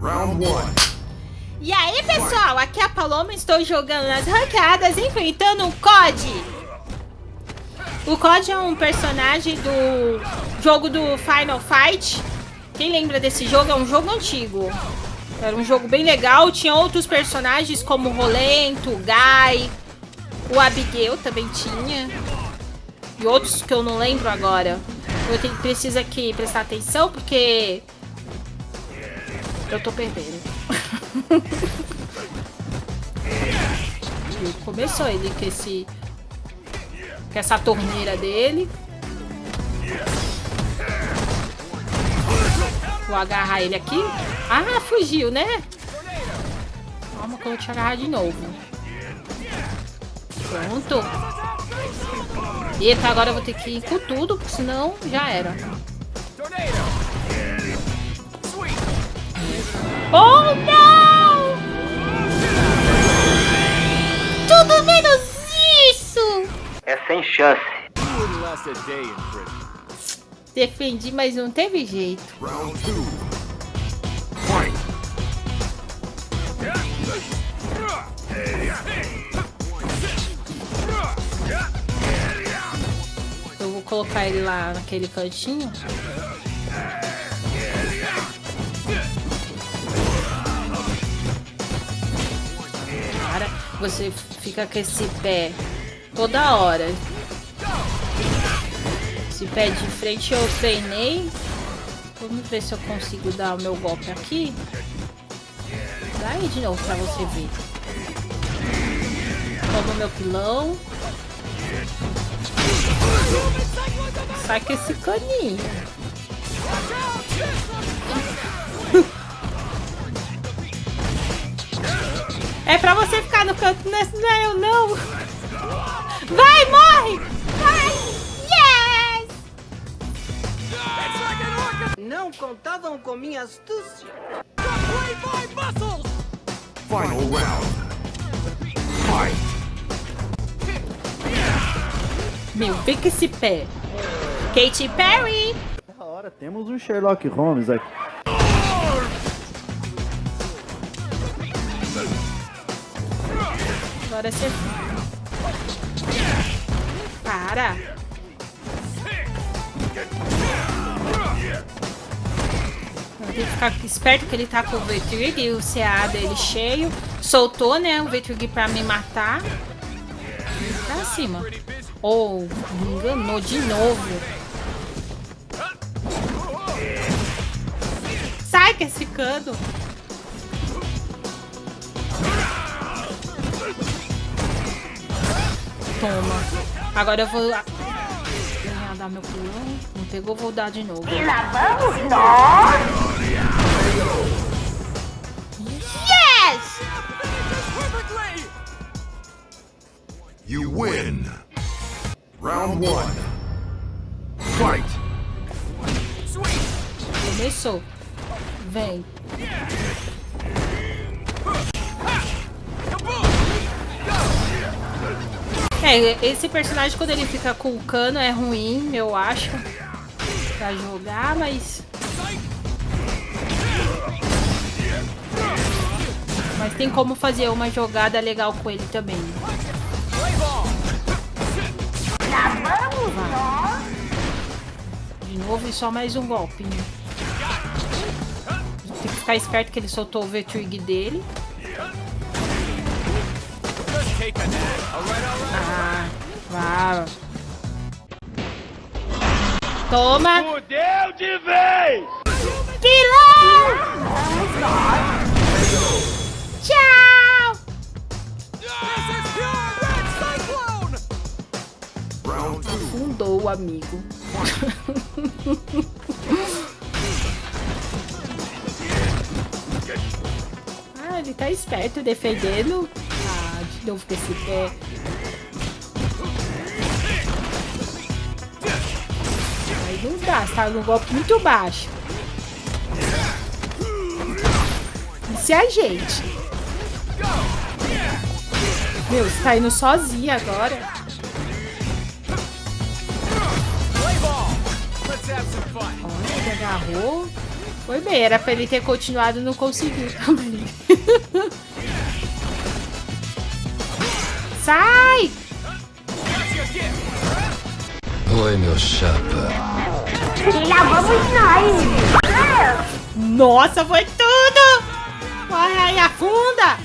Round one. E aí, pessoal, aqui é a Paloma, estou jogando nas ranqueadas, enfrentando o COD. O COD é um personagem do jogo do Final Fight. Quem lembra desse jogo? É um jogo antigo. Era um jogo bem legal, tinha outros personagens como o Rolento, o Guy, o Abigail também tinha. E outros que eu não lembro agora. Eu tenho, preciso aqui prestar atenção porque... Eu tô perdendo. Começou ele com esse... Com essa torneira dele. Vou agarrar ele aqui. Ah, fugiu, né? Calma que eu vou te agarrar de novo. Pronto. Eita, agora eu vou ter que ir com tudo, senão já era. Oh, não! Tudo menos isso! É sem chance. Defendi, mas não teve jeito. Round two. Fight. Eu vou colocar ele lá naquele cantinho. Você fica com esse pé toda hora. Esse pé de frente eu treinei. Vamos ver se eu consigo dar o meu golpe aqui. Dá aí de novo pra você ver. Toma meu pilão. Sai com esse caninho. É pra você ficar no canto, não é, não é eu não. Vai, morre! Vai! Yes! Não contavam com minha astúcia. Final round. Fight. Meu, com esse pé. Katy Perry! Nessa hora temos um Sherlock Holmes aqui. Agora você... Para! Tem que ficar esperto que ele tá com o Vetrig e o CA dele cheio. Soltou, né, o Vetrig pra me matar. Pra cima. Ou oh, me enganou de novo. Sai que esse cano. Toma. Agora eu vou ah, dar meu pulão. Não pegou, vou dar de novo. E lá vamos nós! Yes! You win. Round one. Fight. Começou. Vem. É, esse personagem quando ele fica com o cano é ruim, eu acho. Pra jogar, mas... Mas tem como fazer uma jogada legal com ele também. De novo e só mais um golpe. né? Tem que ficar esperto que ele soltou o V-Trig dele. Ah, vá. Toma! Fudeu de vez! Pilão! Tchau! Afundou o amigo. ah, ele tá esperto defendendo. De novo com esse pé. Aí não dá, você tá num golpe muito baixo. E se ajeite. Meu, você tá indo sozinha agora. Olha, ele agarrou. Foi bem, era pra ele ter continuado, não conseguiu também. Sai! Oi, meu chapa. E lá vamos nós. Nossa, foi tudo! Corre aí, afunda!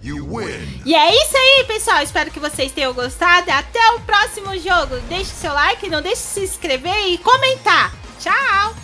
You win. E é isso aí, pessoal. Espero que vocês tenham gostado. Até o próximo jogo. Deixe seu like, não deixe de se inscrever e comentar. Tchau!